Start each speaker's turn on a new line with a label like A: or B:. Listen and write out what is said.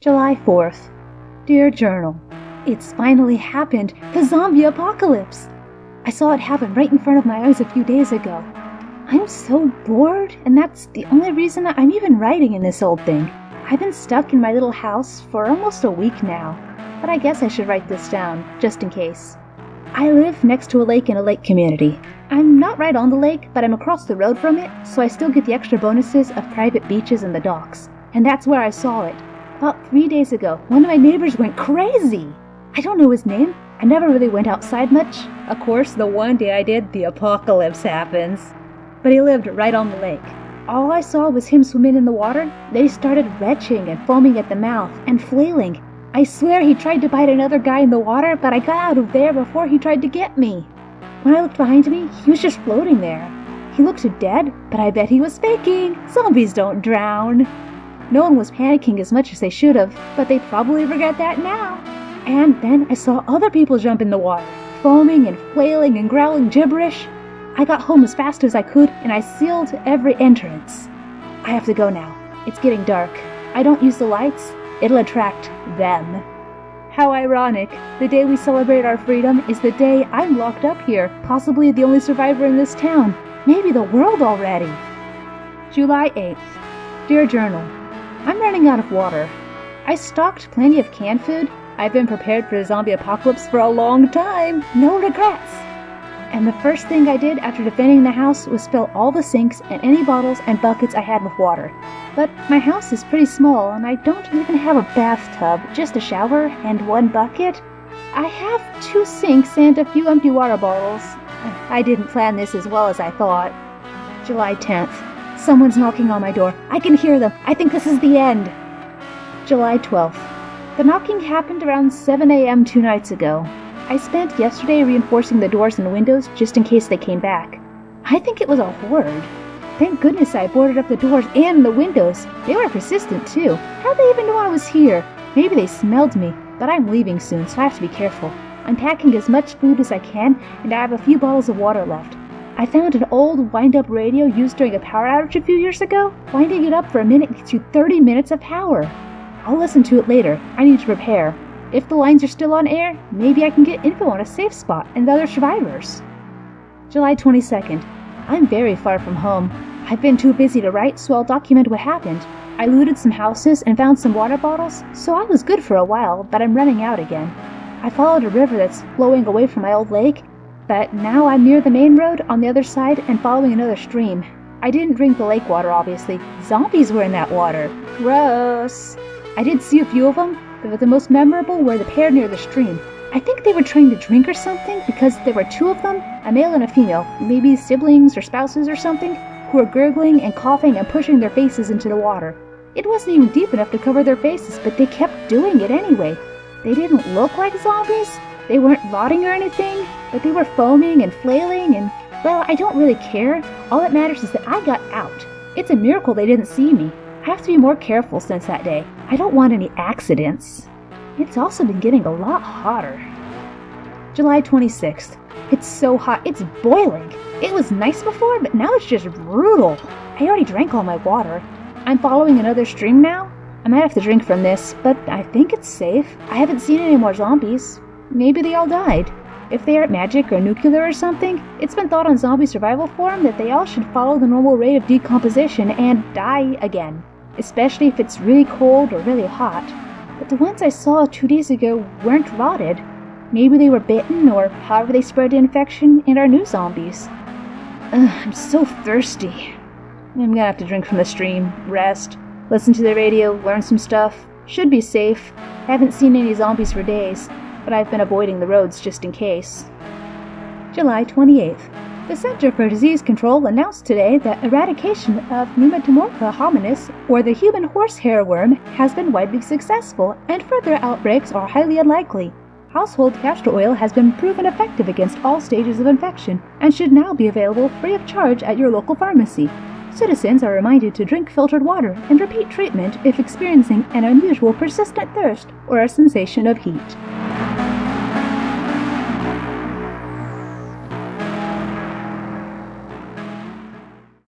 A: July 4th. Dear Journal, It's finally happened! The zombie apocalypse! I saw it happen right in front of my eyes a few days ago. I'm so bored, and that's the only reason I'm even writing in this old thing. I've been stuck in my little house for almost a week now, but I guess I should write this down, just in case. I live next to a lake in a lake community. I'm not right on the lake, but I'm across the road from it, so I still get the extra bonuses of private beaches and the docks. And that's where I saw it. About three days ago, one of my neighbors went crazy. I don't know his name. I never really went outside much. Of course, the one day I did, the apocalypse happens. But he lived right on the lake. All I saw was him swimming in the water. Then he started retching and foaming at the mouth and flailing. I swear he tried to bite another guy in the water, but I got out of there before he tried to get me. When I looked behind me, he was just floating there. He looked dead, but I bet he was faking. Zombies don't drown. No one was panicking as much as they should have, but they probably regret that now. And then I saw other people jump in the water, foaming and flailing and growling gibberish. I got home as fast as I could and I sealed every entrance. I have to go now. It's getting dark. I don't use the lights, it'll attract them. How ironic. The day we celebrate our freedom is the day I'm locked up here, possibly the only survivor in this town, maybe the world already. July 8th. Dear Journal, I'm running out of water. I stocked plenty of canned food. I've been prepared for the zombie apocalypse for a long time. No regrets. And the first thing I did after defending the house was fill all the sinks and any bottles and buckets I had with water. But my house is pretty small and I don't even have a bathtub, just a shower and one bucket. I have two sinks and a few empty water bottles. I didn't plan this as well as I thought. July 10th. Someone's knocking on my door. I can hear them. I think this is the end. July 12th. The knocking happened around 7 a.m. two nights ago. I spent yesterday reinforcing the doors and windows just in case they came back. I think it was a horde. Thank goodness I boarded up the doors and the windows. They were persistent too. How'd they even know I was here? Maybe they smelled me, but I'm leaving soon, so I have to be careful. I'm packing as much food as I can, and I have a few bottles of water left. I found an old wind-up radio used during a power outage a few years ago. Winding it up for a minute gets you 30 minutes of power. I'll listen to it later. I need to prepare. If the lines are still on air, maybe I can get info on a safe spot and other survivors. July 22nd. I'm very far from home. I've been too busy to write, so I'll document what happened. I looted some houses and found some water bottles, so I was good for a while, but I'm running out again. I followed a river that's flowing away from my old lake but now I'm near the main road on the other side and following another stream. I didn't drink the lake water, obviously. Zombies were in that water. Gross. I did see a few of them, but the most memorable were the pair near the stream. I think they were trying to drink or something because there were two of them, a male and a female, maybe siblings or spouses or something, who were gurgling and coughing and pushing their faces into the water. It wasn't even deep enough to cover their faces, but they kept doing it anyway. They didn't look like zombies, they weren't rotting or anything, but they were foaming and flailing, and well, I don't really care. All that matters is that I got out. It's a miracle they didn't see me. I have to be more careful since that day. I don't want any accidents. It's also been getting a lot hotter. July 26th. It's so hot, it's boiling. It was nice before, but now it's just brutal. I already drank all my water. I'm following another stream now. I might have to drink from this, but I think it's safe. I haven't seen any more zombies. Maybe they all died. If they aren't magic or nuclear or something, it's been thought on Zombie Survival Forum that they all should follow the normal rate of decomposition and die again, especially if it's really cold or really hot. But the ones I saw two days ago weren't rotted. Maybe they were bitten or however they spread the infection and are new zombies. Ugh, I'm so thirsty. I'm gonna have to drink from the stream, rest, listen to the radio, learn some stuff. Should be safe. Haven't seen any zombies for days but I've been avoiding the roads just in case. July 28th. The Center for Disease Control announced today that eradication of Nematomorpha hominis, or the human horsehair worm, has been widely successful, and further outbreaks are highly unlikely. Household castor oil has been proven effective against all stages of infection and should now be available free of charge at your local pharmacy. Citizens are reminded to drink filtered water and repeat treatment if experiencing an unusual persistent thirst or a sensation of heat.